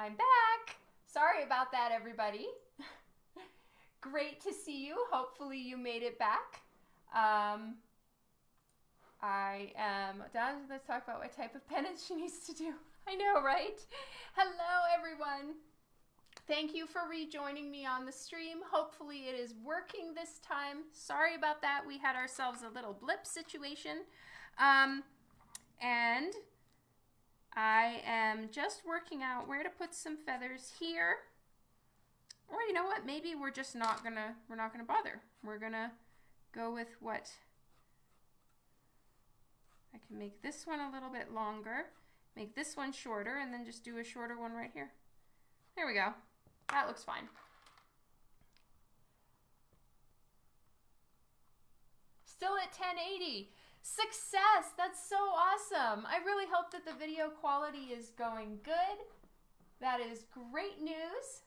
I'm back. Sorry about that, everybody. Great to see you. Hopefully, you made it back. Um, I am done. Let's talk about what type of penance she needs to do. I know, right? Hello, everyone. Thank you for rejoining me on the stream. Hopefully, it is working this time. Sorry about that. We had ourselves a little blip situation. Um, and I am just working out where to put some feathers here. Or you know what? Maybe we're just not gonna we're not gonna bother. We're gonna go with what I can make this one a little bit longer, make this one shorter, and then just do a shorter one right here. There we go. That looks fine. Still at 1080. Success! That's so awesome. I really hope that the video quality is going good. That is great news.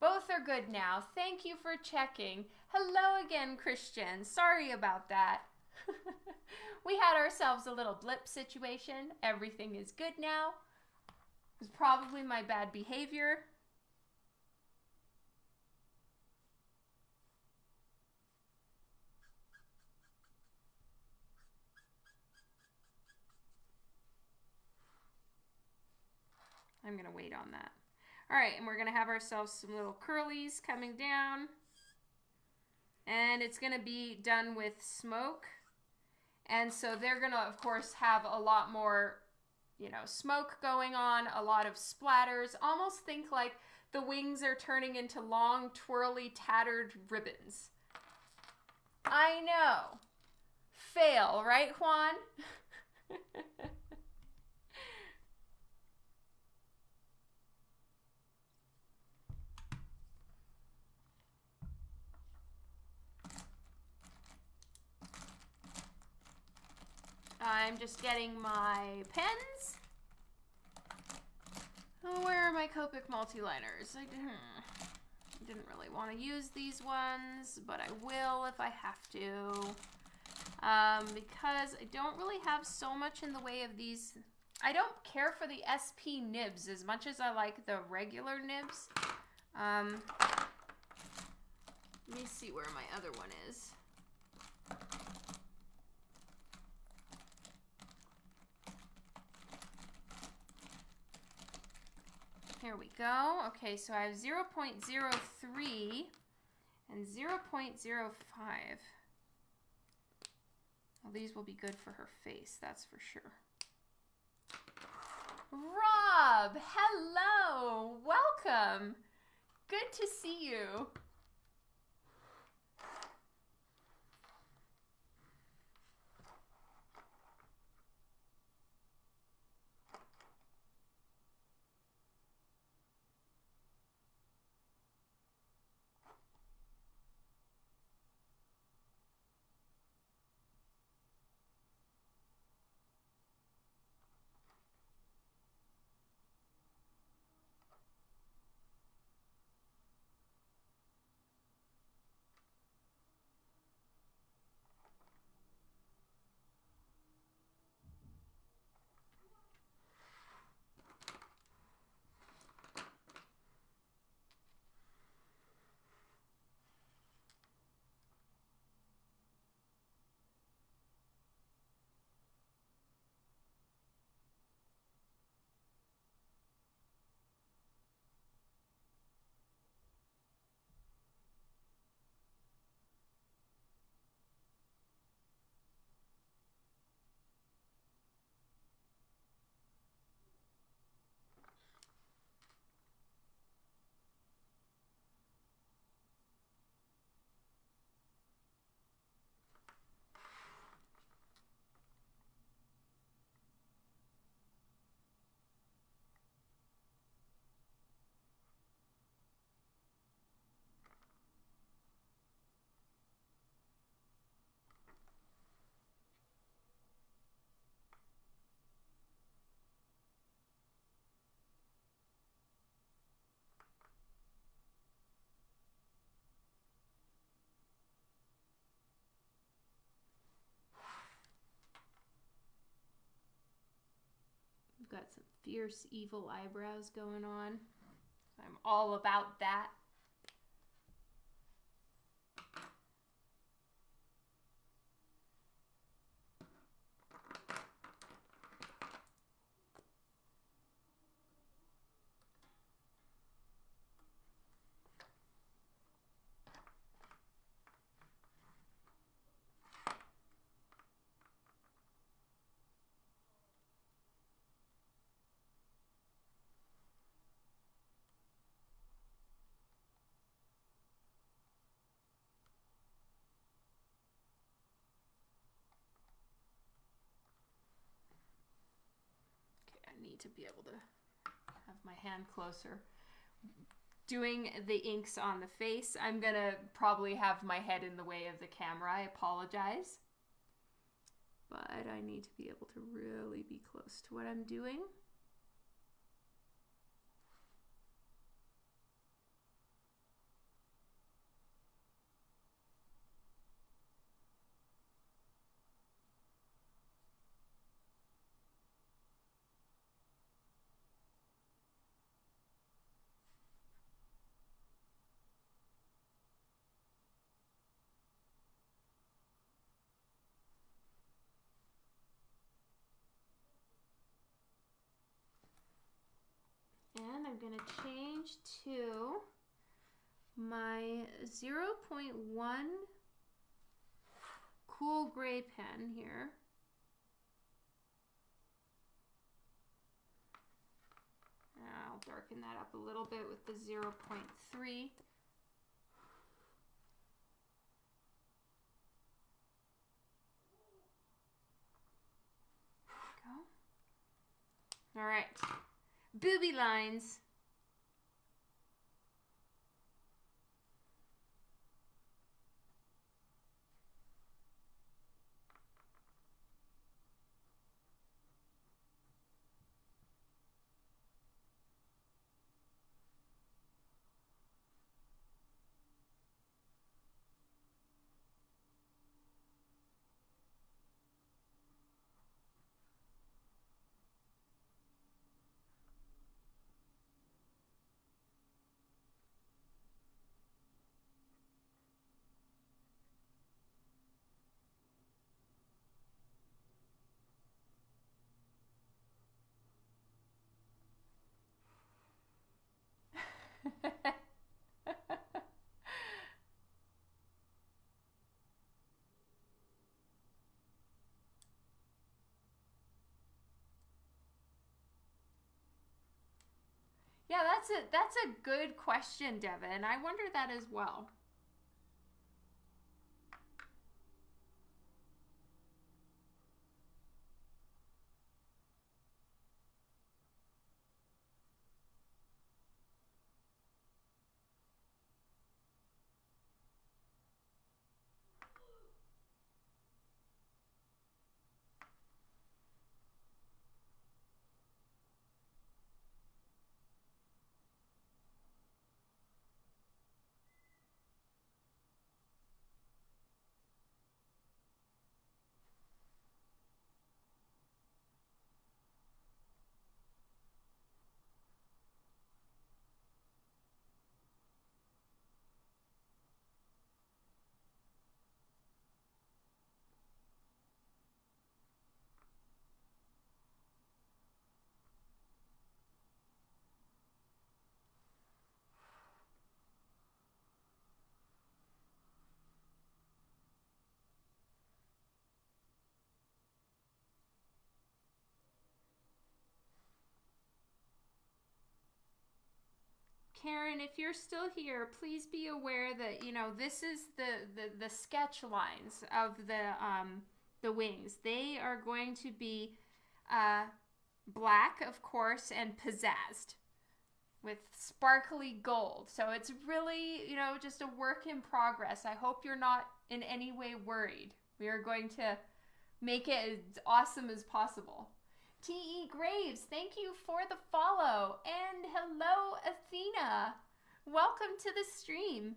Both are good now. Thank you for checking. Hello again, Christian. Sorry about that. we had ourselves a little blip situation. Everything is good now. It was probably my bad behavior. I'm going to wait on that. All right, and we're going to have ourselves some little curlies coming down. And it's going to be done with smoke. And so they're going to, of course, have a lot more, you know, smoke going on, a lot of splatters. Almost think like the wings are turning into long, twirly, tattered ribbons. I know. Fail, right, Juan? I'm just getting my pens. Oh, where are my Copic multi-liners? I didn't really want to use these ones, but I will if I have to. Um, because I don't really have so much in the way of these. I don't care for the SP nibs as much as I like the regular nibs. Um, let me see where my other one is. Here we go. Okay, so I have 0 0.03 and 0 0.05. Well, these will be good for her face, that's for sure. Rob, hello, welcome. Good to see you. Got some fierce, evil eyebrows going on. I'm all about that. Need to be able to have my hand closer. Doing the inks on the face, I'm gonna probably have my head in the way of the camera. I apologize. But I need to be able to really be close to what I'm doing. And I'm going to change to my 0.1 cool gray pen here. I'll darken that up a little bit with the 0.3. Go. All right booby lines. Yeah, that's a that's a good question, Devin. I wonder that as well. Karen, if you're still here, please be aware that you know this is the the, the sketch lines of the um, the wings. They are going to be uh, black, of course, and pizzazzed with sparkly gold. So it's really you know just a work in progress. I hope you're not in any way worried. We are going to make it as awesome as possible. T.E. Graves, thank you for the follow. And hello, Athena. Welcome to the stream.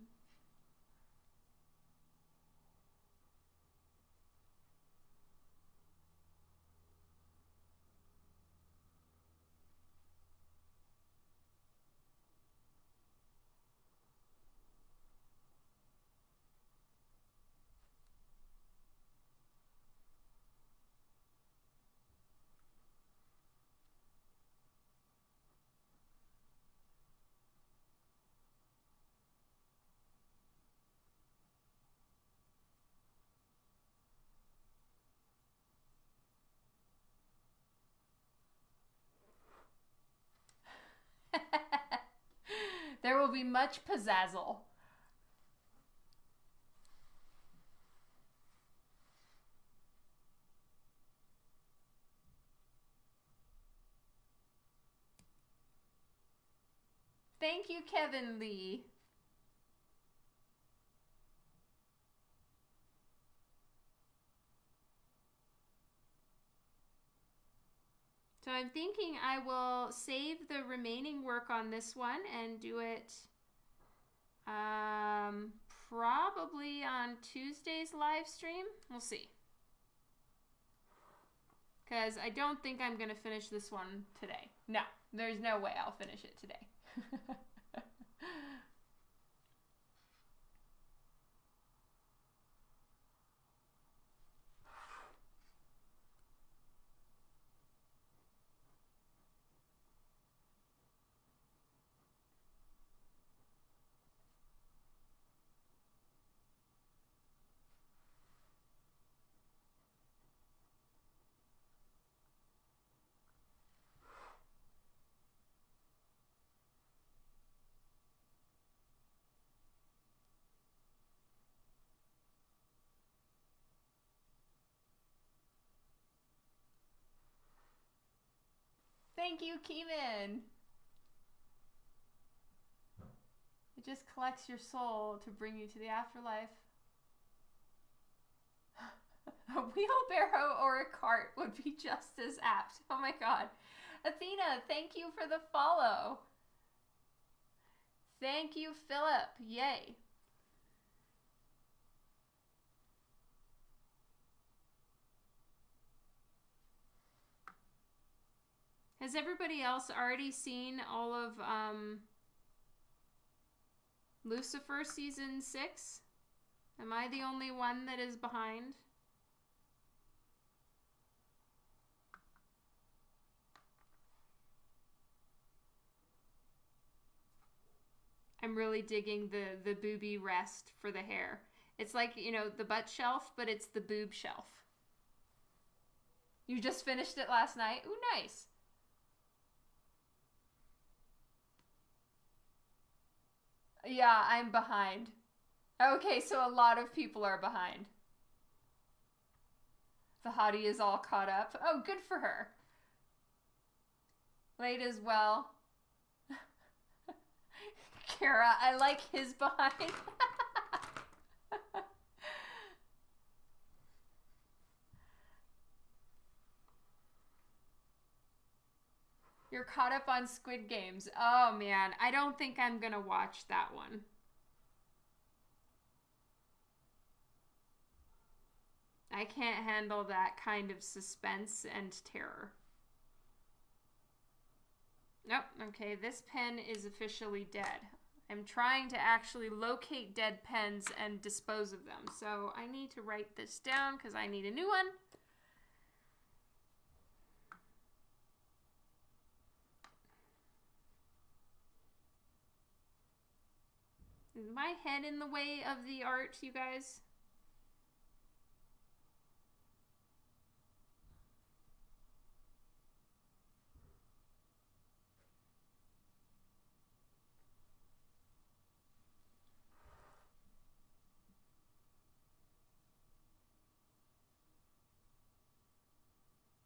there will be much pizzazzle. Thank you, Kevin Lee. I'm thinking I will save the remaining work on this one and do it um, probably on Tuesday's live stream. We'll see. Because I don't think I'm going to finish this one today. No, there's no way I'll finish it today. Thank you, Keeman. It just collects your soul to bring you to the afterlife. a wheelbarrow or a cart would be just as apt. Oh my god. Athena, thank you for the follow. Thank you, Philip. Yay. Has everybody else already seen all of um, Lucifer season six? Am I the only one that is behind? I'm really digging the the booby rest for the hair. It's like, you know, the butt shelf, but it's the boob shelf. You just finished it last night? Ooh, nice. Yeah, I'm behind. Okay, so a lot of people are behind. The hottie is all caught up. Oh, good for her. Late as well. Kara, I like his behind. You're caught up on Squid Games. Oh man, I don't think I'm gonna watch that one. I can't handle that kind of suspense and terror. Nope, okay, this pen is officially dead. I'm trying to actually locate dead pens and dispose of them. So I need to write this down because I need a new one. Is my head in the way of the art, you guys?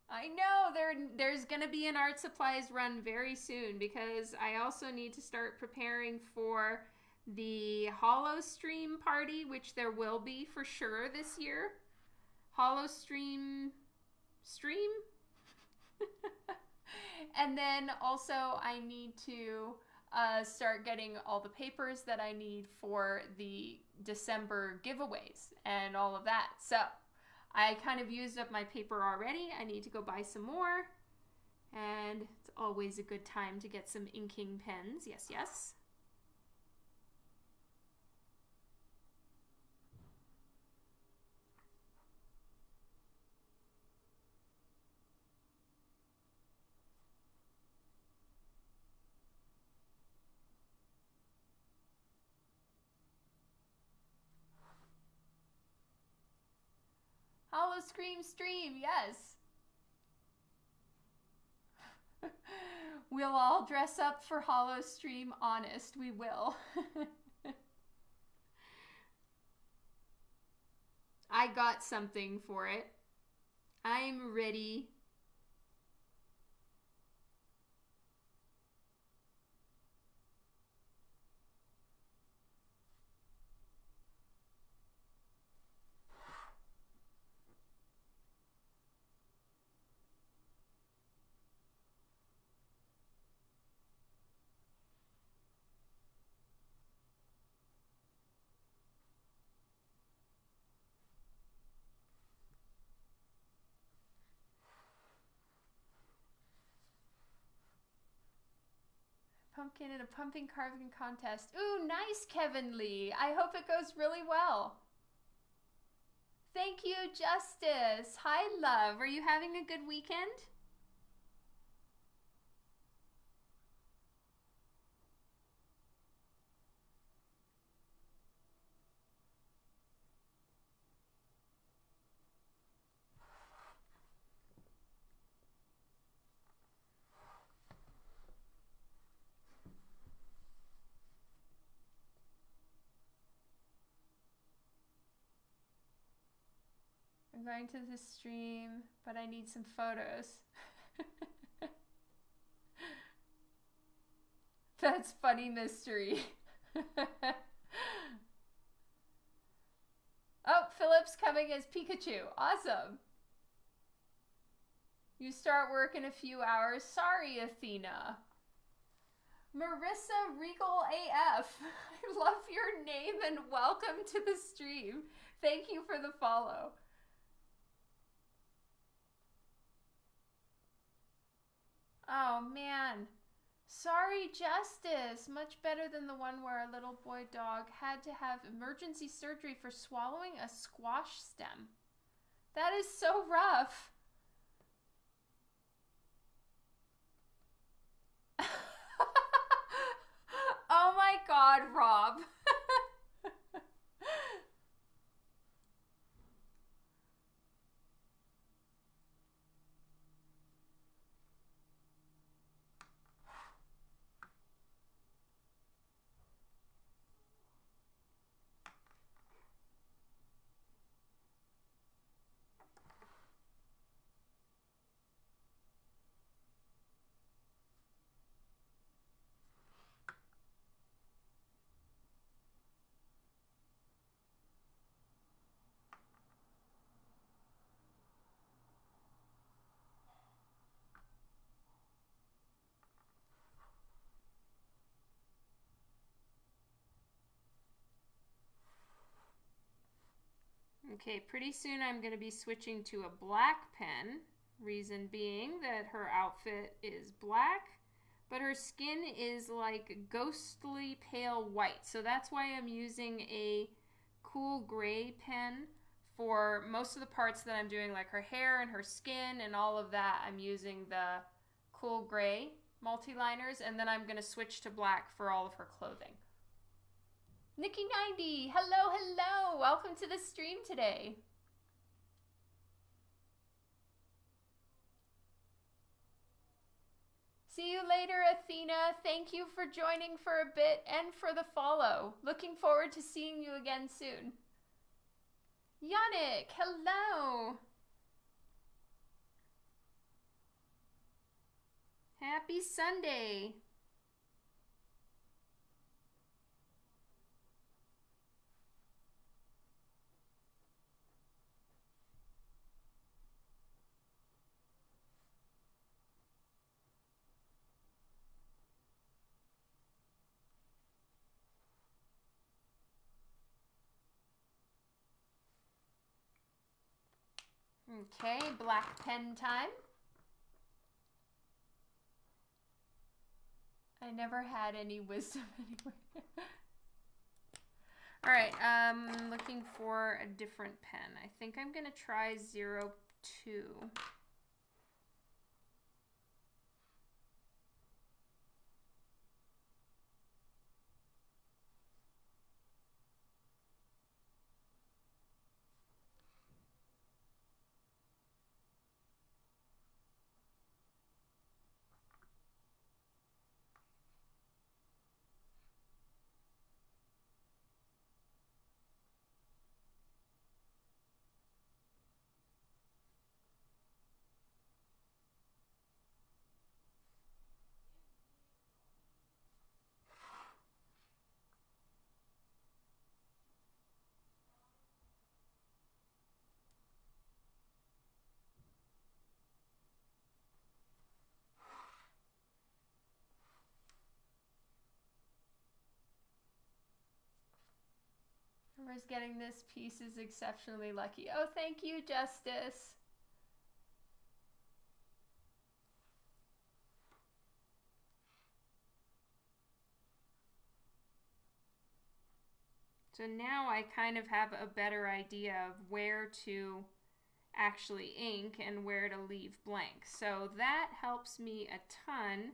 I know there there's going to be an art supplies run very soon because I also need to start preparing for the Hollow Stream party, which there will be for sure this year. Hollow Stream stream. and then also I need to uh, start getting all the papers that I need for the December giveaways and all of that. So I kind of used up my paper already. I need to go buy some more. And it's always a good time to get some inking pens. Yes, yes. Scream Stream, yes. We'll all dress up for Hollow Stream Honest. We will. I got something for it. I'm ready. Pumpkin in a pumpkin carving contest. Ooh, nice, Kevin Lee. I hope it goes really well. Thank you, Justice. Hi, love. Are you having a good weekend? I'm going to the stream, but I need some photos. That's funny mystery. oh, Philip's coming as Pikachu. Awesome. You start work in a few hours. Sorry, Athena. Marissa Regal AF. I love your name and welcome to the stream. Thank you for the follow. Oh man. Sorry, Justice. Much better than the one where a little boy dog had to have emergency surgery for swallowing a squash stem. That is so rough. oh my god, Rob. Okay, pretty soon I'm going to be switching to a black pen. Reason being that her outfit is black, but her skin is like ghostly pale white. So that's why I'm using a cool gray pen for most of the parts that I'm doing, like her hair and her skin and all of that. I'm using the cool gray multi-liners, and then I'm going to switch to black for all of her clothing. Nikki90, hello, hello. Welcome to the stream today. See you later, Athena. Thank you for joining for a bit and for the follow. Looking forward to seeing you again soon. Yannick, hello. Happy Sunday. Okay, black pen time. I never had any wisdom anyway. All right, um, looking for a different pen. I think I'm gonna try zero two. Whoever's getting this piece is exceptionally lucky. Oh, thank you, Justice. So now I kind of have a better idea of where to actually ink and where to leave blank. So that helps me a ton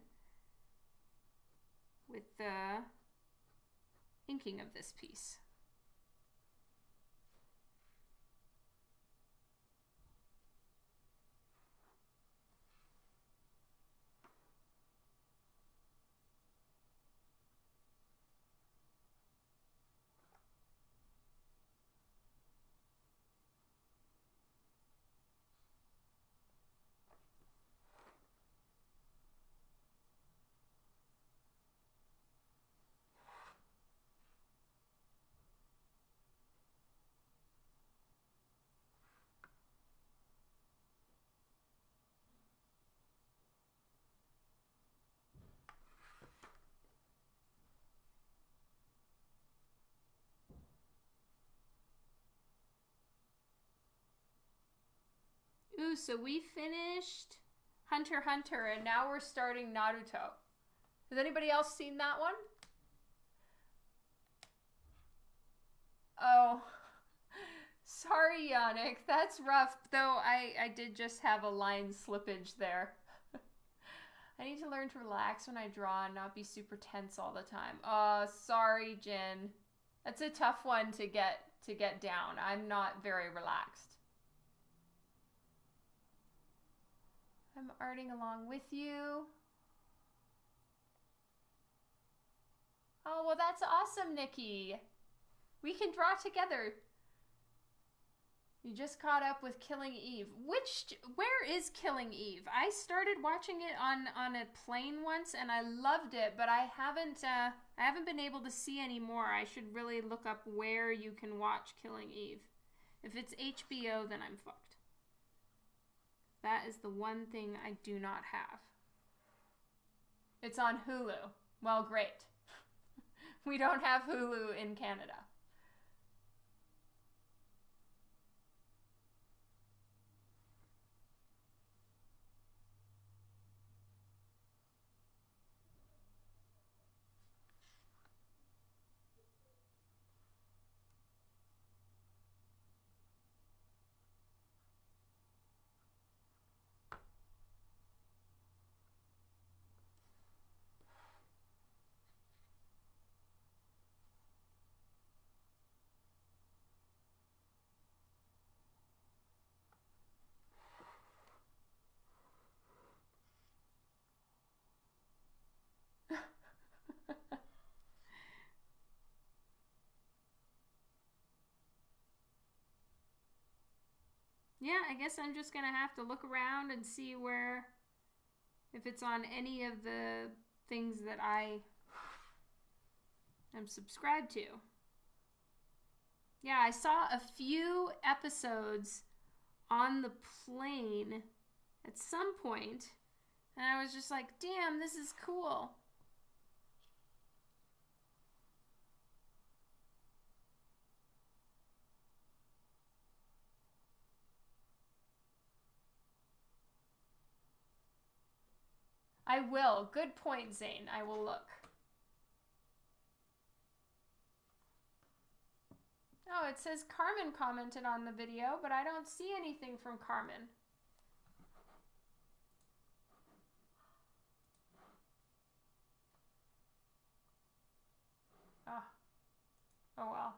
with the inking of this piece. Ooh, so we finished Hunter Hunter and now we're starting Naruto. Has anybody else seen that one? Oh, sorry, Yannick. That's rough. Though I, I did just have a line slippage there. I need to learn to relax when I draw and not be super tense all the time. Uh, sorry, Jin. That's a tough one to get to get down. I'm not very relaxed. I'm arting along with you. Oh, well, that's awesome, Nikki. We can draw together. You just caught up with Killing Eve. Which, where is Killing Eve? I started watching it on on a plane once, and I loved it, but I haven't uh, I haven't been able to see any more. I should really look up where you can watch Killing Eve. If it's HBO, then I'm fucked. That is the one thing I do not have. It's on Hulu. Well, great. we don't have Hulu in Canada. Yeah, I guess I'm just going to have to look around and see where, if it's on any of the things that I am subscribed to. Yeah, I saw a few episodes on the plane at some point, and I was just like, damn, this is cool. I will. Good point, Zane. I will look. Oh, it says Carmen commented on the video, but I don't see anything from Carmen. Ah. Oh well.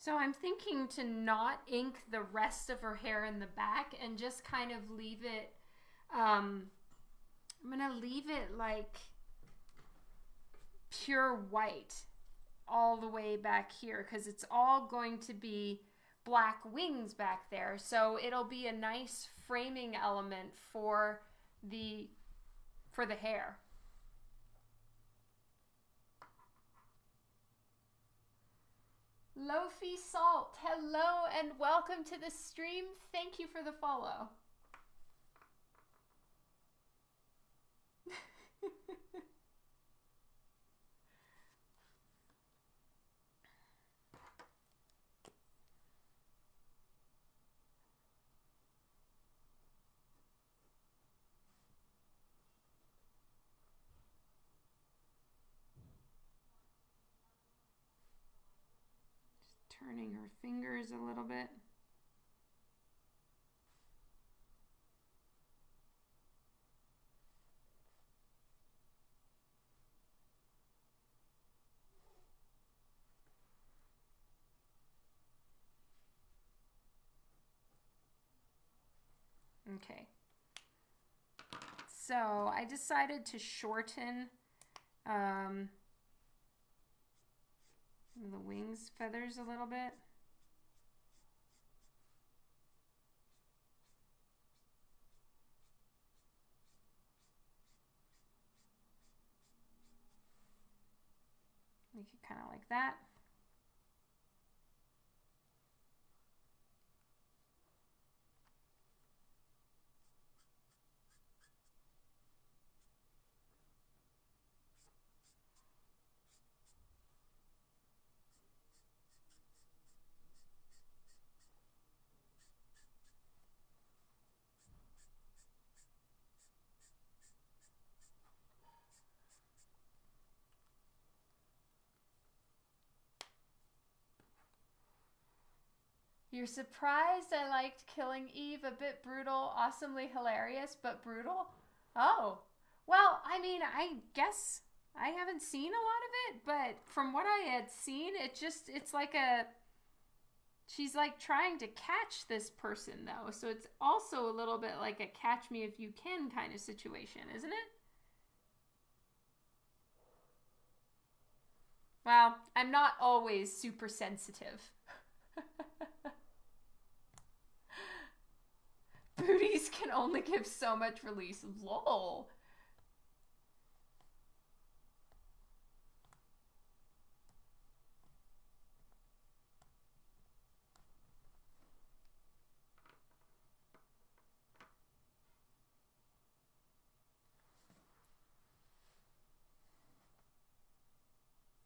So I'm thinking to not ink the rest of her hair in the back and just kind of leave it, um, I'm going to leave it like pure white all the way back here because it's all going to be black wings back there. So it'll be a nice framing element for the for the hair. Lofi Salt, hello and welcome to the stream. Thank you for the follow. turning her fingers a little bit. Okay. So I decided to shorten um, the wings feathers a little bit. Make it kind of like that. You're surprised I liked Killing Eve, a bit brutal, awesomely hilarious, but brutal? Oh, well, I mean, I guess I haven't seen a lot of it, but from what I had seen, it just, it's like a, she's like trying to catch this person though. So it's also a little bit like a catch me if you can kind of situation, isn't it? Well, I'm not always super sensitive. Booties can only give so much release. Lol.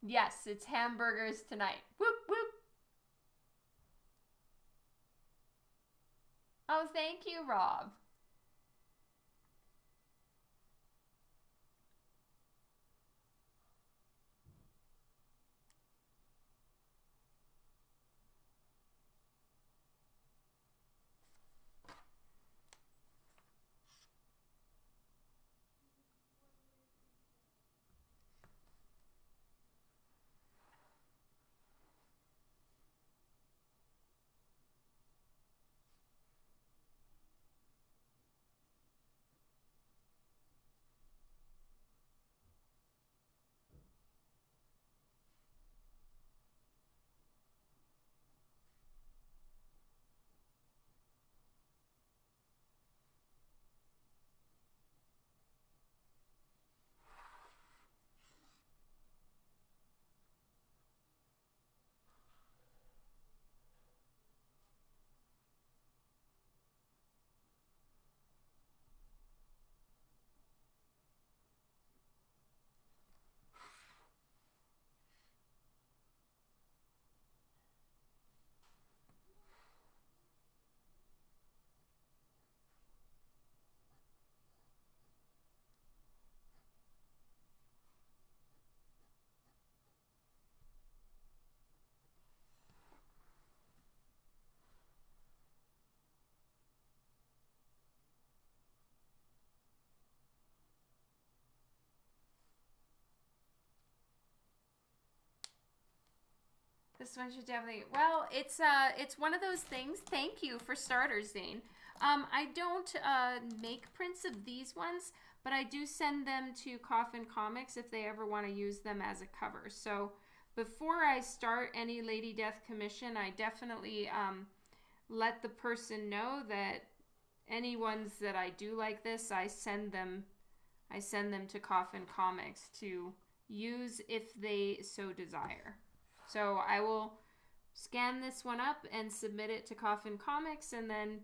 Yes, it's hamburgers tonight. Whoop whoop. Oh, thank you, Rob. This one should definitely. Well, it's uh, it's one of those things. Thank you for starters, Zane. Um, I don't uh, make prints of these ones, but I do send them to Coffin Comics if they ever want to use them as a cover. So before I start any Lady Death commission, I definitely um, let the person know that any ones that I do like this, I send them, I send them to Coffin Comics to use if they so desire. So I will scan this one up and submit it to Coffin Comics, and then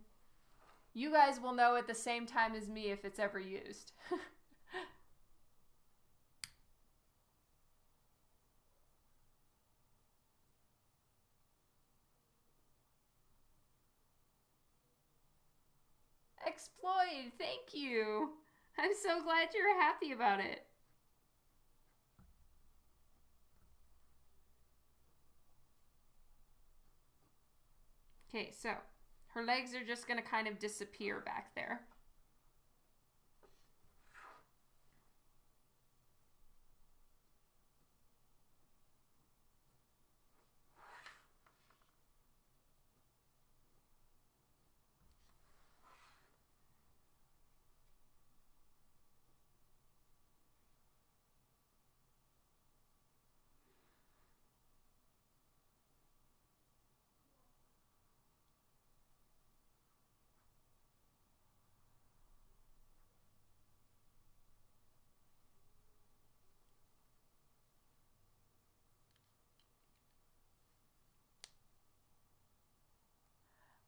you guys will know at the same time as me if it's ever used. Exploit, thank you. I'm so glad you're happy about it. Okay, so her legs are just going to kind of disappear back there.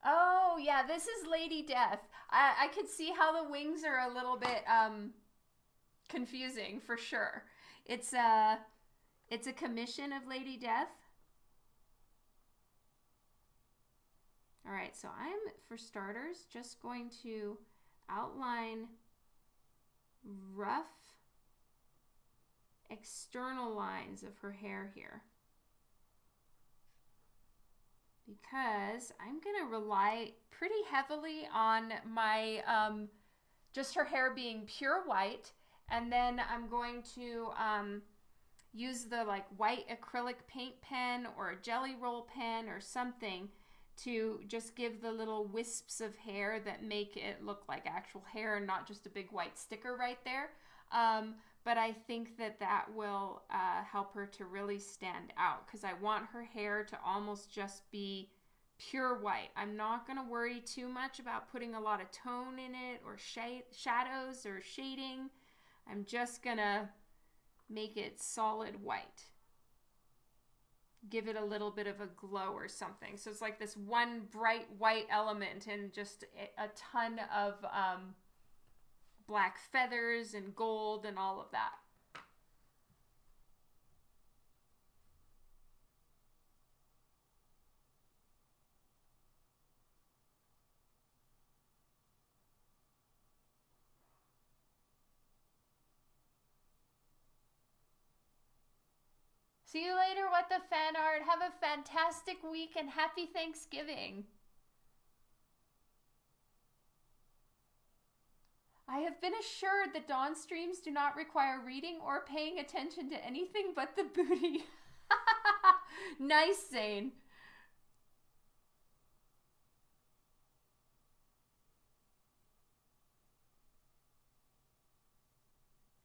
Oh yeah, this is Lady Death. I I could see how the wings are a little bit um confusing for sure. It's a it's a commission of Lady Death. All right, so I'm for starters just going to outline rough external lines of her hair here because I'm going to rely pretty heavily on my, um, just her hair being pure white. And then I'm going to um, use the like white acrylic paint pen or a jelly roll pen or something to just give the little wisps of hair that make it look like actual hair and not just a big white sticker right there. Um, but I think that that will uh, help her to really stand out because I want her hair to almost just be pure white. I'm not going to worry too much about putting a lot of tone in it or sh- shadows or shading. I'm just going to make it solid white. Give it a little bit of a glow or something. So it's like this one bright white element and just a ton of um, black feathers and gold and all of that. See you later, What the Fan Art. Have a fantastic week and happy Thanksgiving. I have been assured that dawn streams do not require reading or paying attention to anything but the booty. nice, Zane.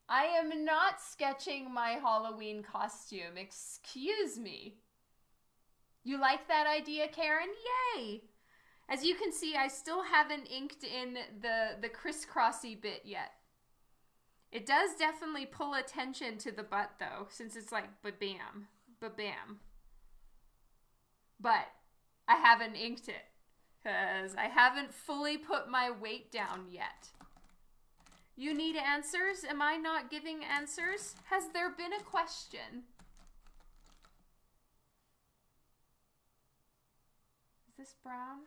I am not sketching my Halloween costume. Excuse me. You like that idea, Karen? Yay! As you can see, I still haven't inked in the, the crisscrossy bit yet. It does definitely pull attention to the butt though, since it's like ba-bam, ba-bam. But I haven't inked it because I haven't fully put my weight down yet. You need answers? Am I not giving answers? Has there been a question? Is this brown?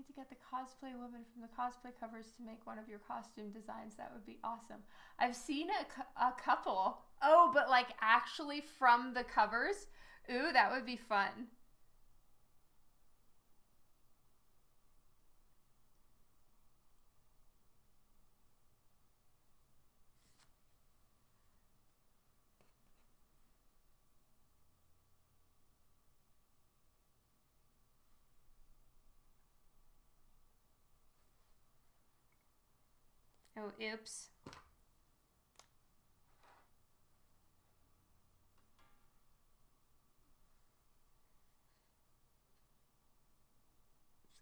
Need to get the cosplay woman from the cosplay covers to make one of your costume designs. That would be awesome. I've seen a, a couple. Oh, but like actually from the covers? Ooh, that would be fun. Oh, oops.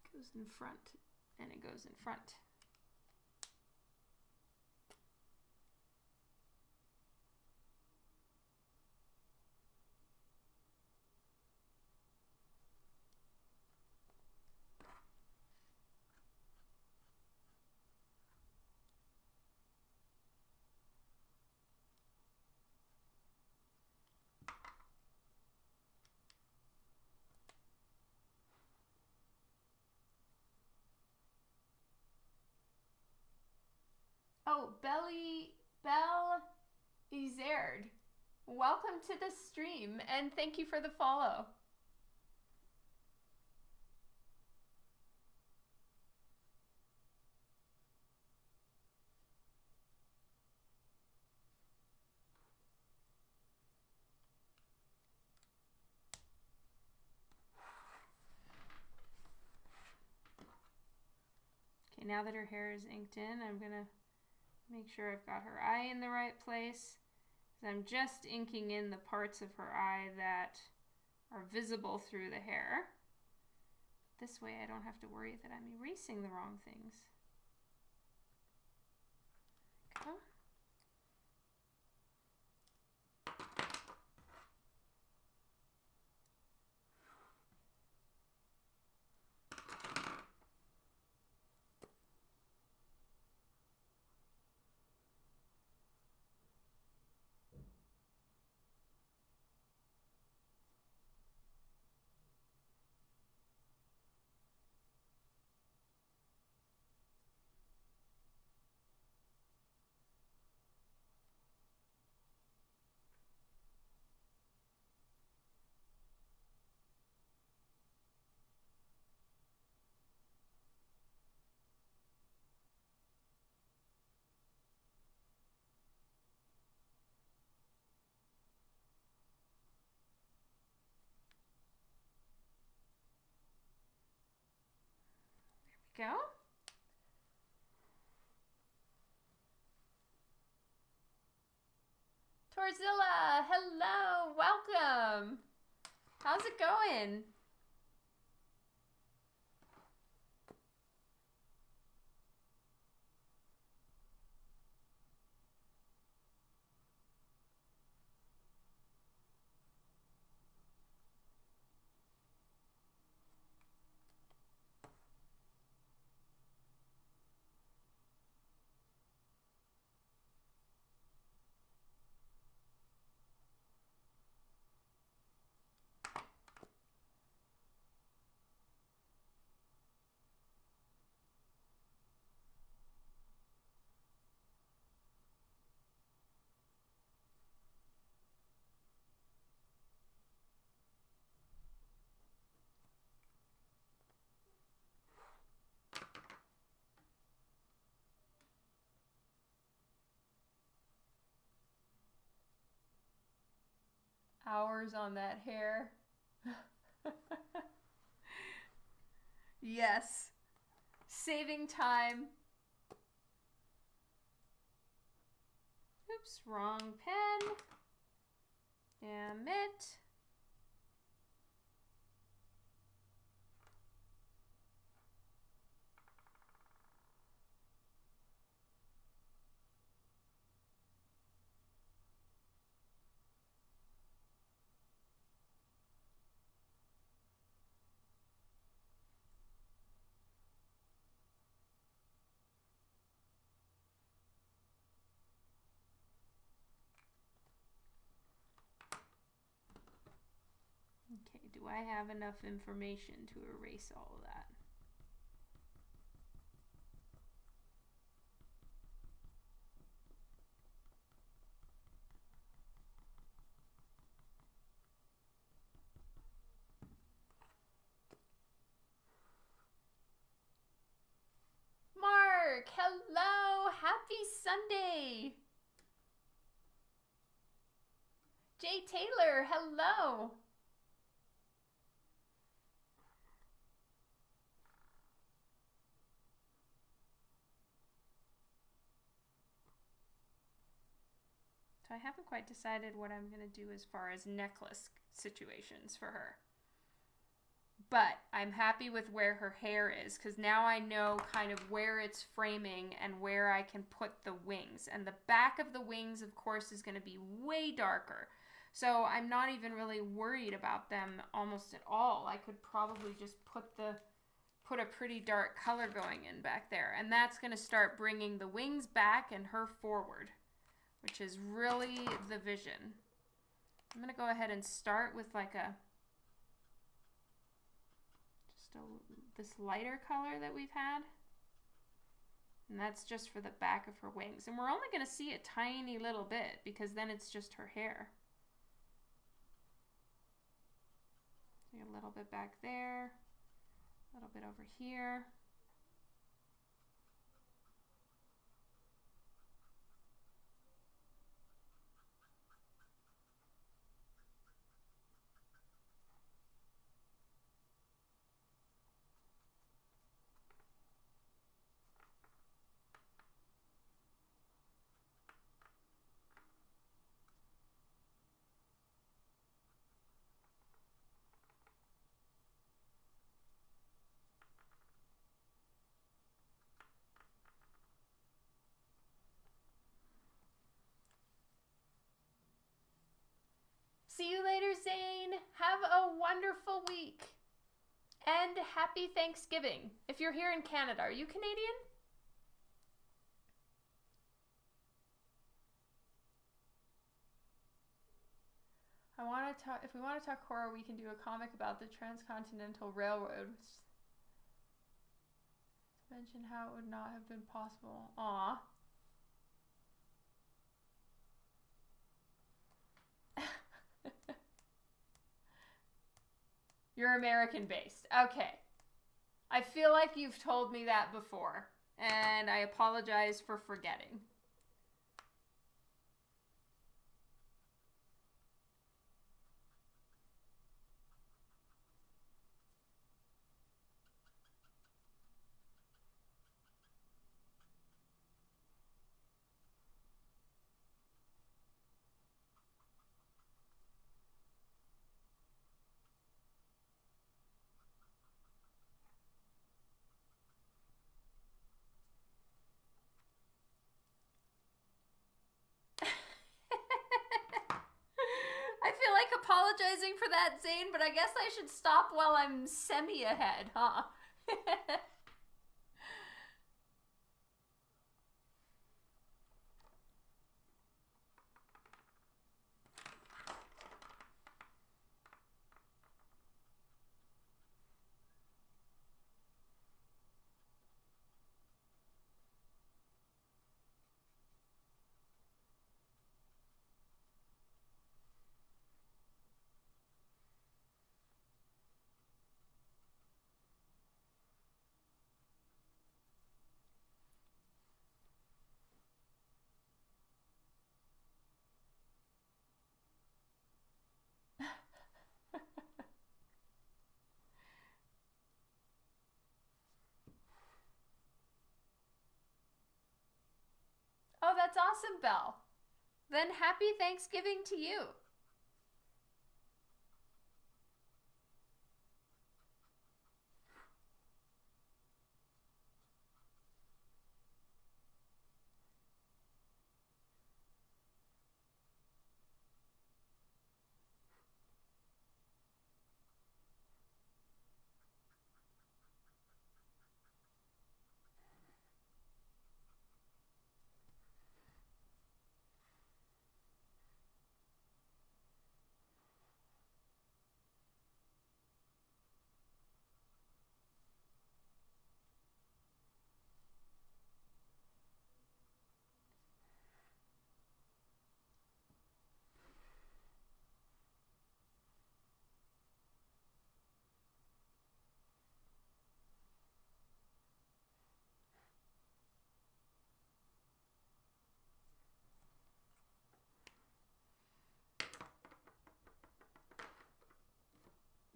This goes in front and it goes in front. Oh, Belly Bell Izard. Welcome to the stream and thank you for the follow. Now that her hair is inked in, I'm gonna make sure I've got her eye in the right place. I'm just inking in the parts of her eye that are visible through the hair. This way I don't have to worry that I'm erasing the wrong things. Go. There we go. Torzilla, hello, welcome. How's it going? Hours on that hair. yes. Saving time. Oops, wrong pen. Damn it. do I have enough information to erase all of that? Mark, hello, happy Sunday. Jay Taylor, hello. I haven't quite decided what I'm going to do as far as necklace situations for her. But I'm happy with where her hair is because now I know kind of where it's framing and where I can put the wings. And the back of the wings, of course, is going to be way darker. So I'm not even really worried about them almost at all. I could probably just put the put a pretty dark color going in back there. And that's going to start bringing the wings back and her forward which is really the vision. I'm going to go ahead and start with like a, just a, this lighter color that we've had. And that's just for the back of her wings. And we're only going to see a tiny little bit because then it's just her hair. A little bit back there, a little bit over here. See you later, Zane. Have a wonderful week. And happy Thanksgiving. If you're here in Canada, are you Canadian? I want to talk. If we want to talk horror, we can do a comic about the Transcontinental Railroad. Mention how it would not have been possible. Aw. You're American based. Okay. I feel like you've told me that before, and I apologize for forgetting. Apologizing for that, Zane, but I guess I should stop while I'm semi ahead, huh? that's awesome, Belle. Then happy Thanksgiving to you.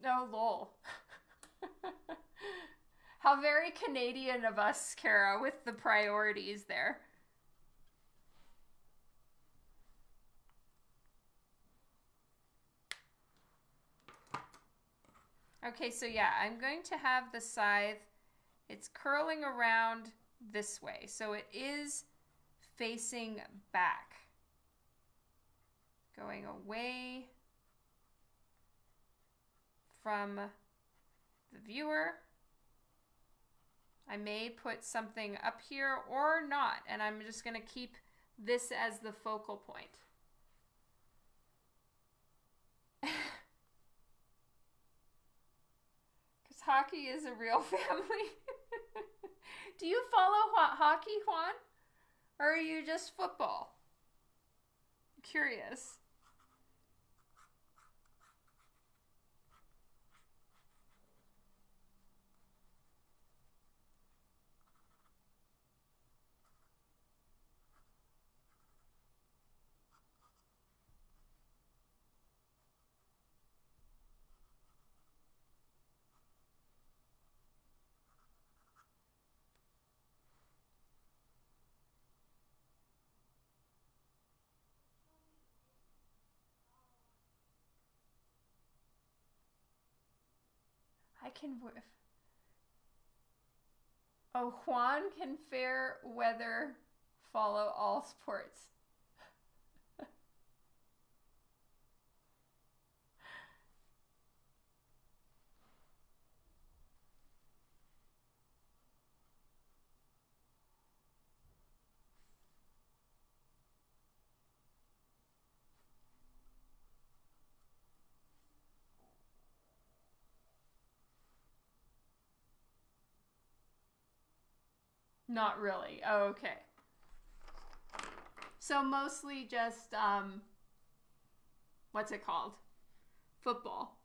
No, lol. How very Canadian of us, Kara, with the priorities there. Okay, so yeah, I'm going to have the scythe. It's curling around this way. So it is facing back. Going away from the viewer. I may put something up here or not, and I'm just going to keep this as the focal point. Because hockey is a real family. Do you follow ho- hockey, Juan? Or are you just football? Curious. I can. Oh, Juan can fair weather follow all sports. Not really. Oh, okay. So mostly just um what's it called? Football.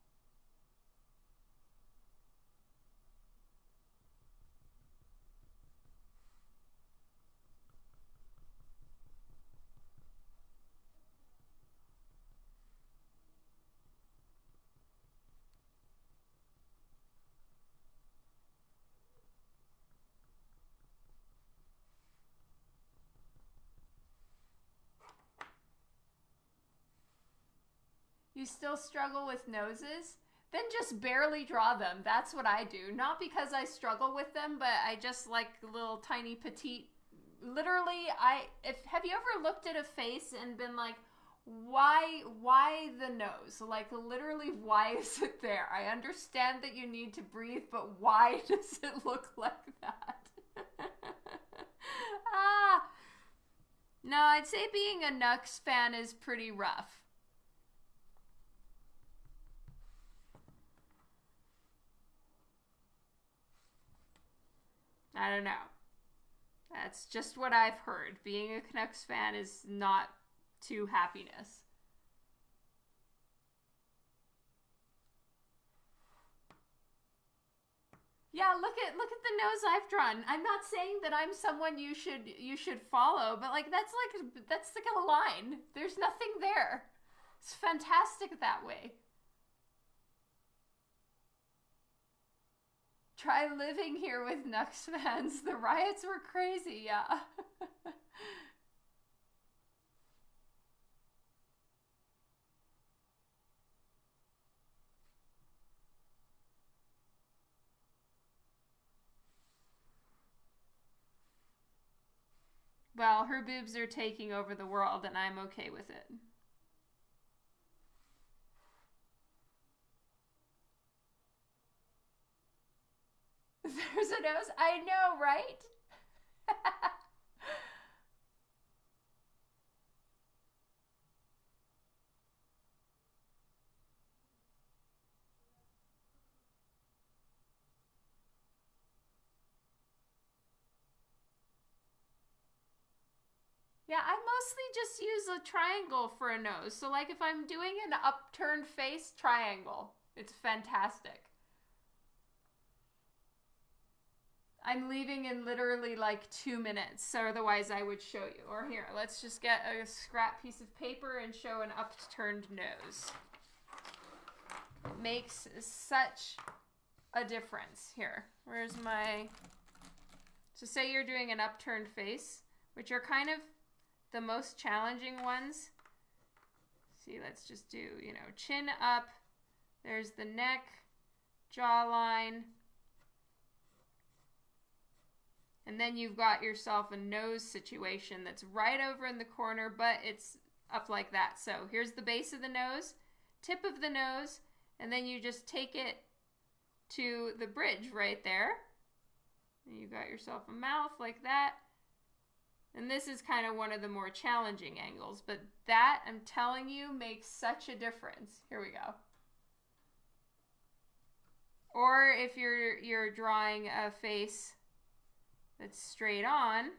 Still struggle with noses? Then just barely draw them. That's what I do. Not because I struggle with them, but I just like little tiny petite. Literally, I if have you ever looked at a face and been like, why why the nose? Like literally, why is it there? I understand that you need to breathe, but why does it look like that? ah. No, I'd say being a Nux fan is pretty rough. I don't know. That's just what I've heard. Being a Canucks fan is not to happiness. Yeah, look at look at the nose I've drawn. I'm not saying that I'm someone you should you should follow, but like that's like that's like a line. There's nothing there. It's fantastic that way. Try living here with Nux fans. The riots were crazy, yeah. well, her boobs are taking over the world, and I'm okay with it. There's a nose. I know, right? Yeah, I mostly just use a triangle for a nose. So like if I'm doing an upturned face, triangle. It's fantastic. I'm leaving in literally like two minutes, so otherwise I would show you. Or here, let's just get a scrap piece of paper and show an upturned nose. It makes such a difference. Here, where's my... So say you're doing an upturned face, which are kind of the most challenging ones. See, let's just do, you know, chin up. There's the neck, jawline. And then you've got yourself a nose situation that's right over in the corner, but it's up like that. So here's the base of the nose, tip of the nose, and then you just take it to the bridge right there. And you got yourself a mouth like that. And this is kind of one of the more challenging angles, but that, I'm telling you, makes such a difference. Here we go. Or if you're you're drawing a face that's straight on,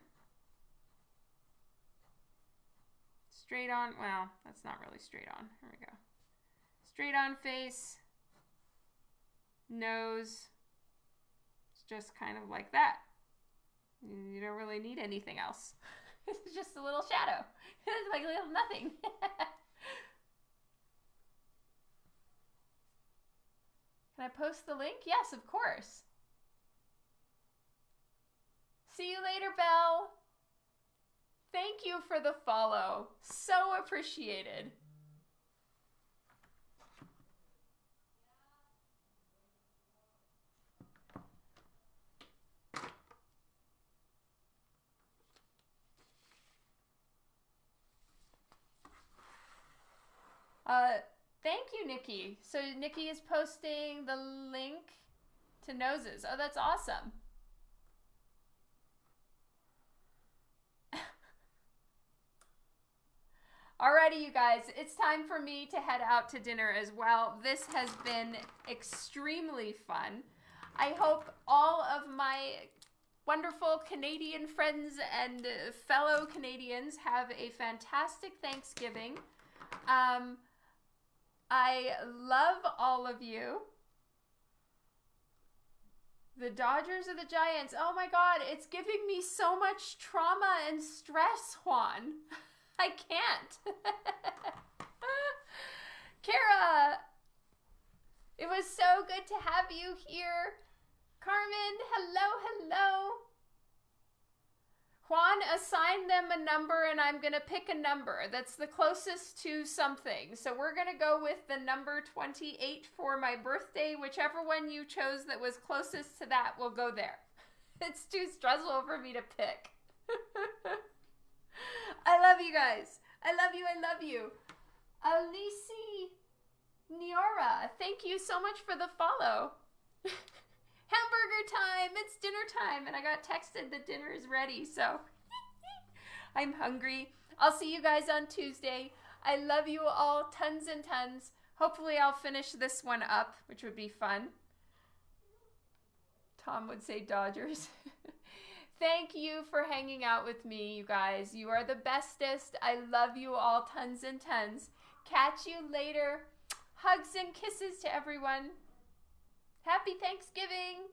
straight on, well, that's not really straight on. Here we go. Straight on face, nose, it's just kind of like that. You don't really need anything else. it's just a little shadow. It's like a little nothing. Can I post the link? Yes, of course. See you later, Belle. Thank you for the follow. So appreciated. Uh, thank you, Nikki. So Nikki is posting the link to noses. Oh, that's awesome. Alrighty, you guys, it's time for me to head out to dinner as well. This has been extremely fun. I hope all of my wonderful Canadian friends and fellow Canadians have a fantastic Thanksgiving. Um, I love all of you. The Dodgers or the Giants? Oh my god, it's giving me so much trauma and stress, Juan. I can't. Kara, it was so good to have you here. Carmen, hello, hello. Juan, assign them a number and I'm going to pick a number that's the closest to something. So we're going to go with the number 28 for my birthday. Whichever one you chose that was closest to that will go there. It's too stressful for me to pick. I love you guys. I love you. I love you. Alici Niora, thank you so much for the follow. hamburger time. It's dinner time. And I got texted that dinner is ready. So I'm hungry. I'll see you guys on Tuesday. I love you all tons and tons. Hopefully, I'll finish this one up, which would be fun. Tom would say Dodgers. Thank you for hanging out with me, you guys. You are the bestest. I love you all tons and tons. Catch you later. Hugs and kisses to everyone. Happy Thanksgiving!